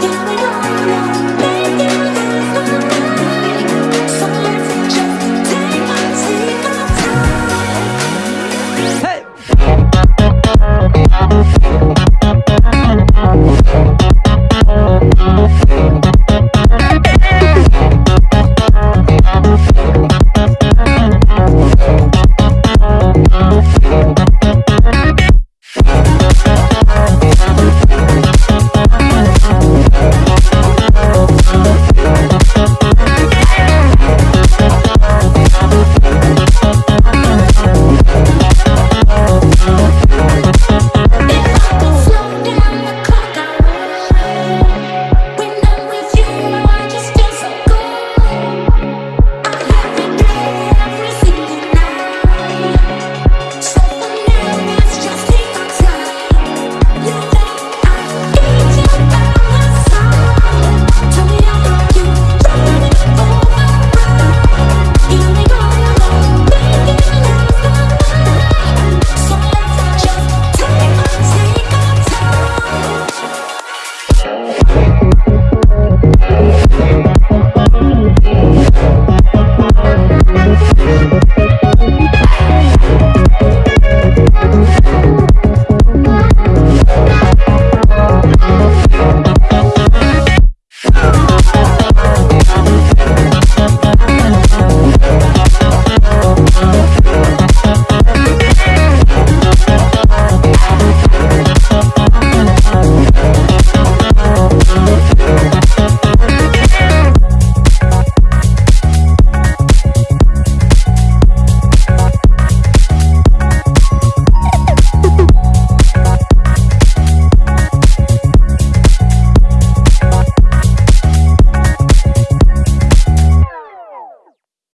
do it.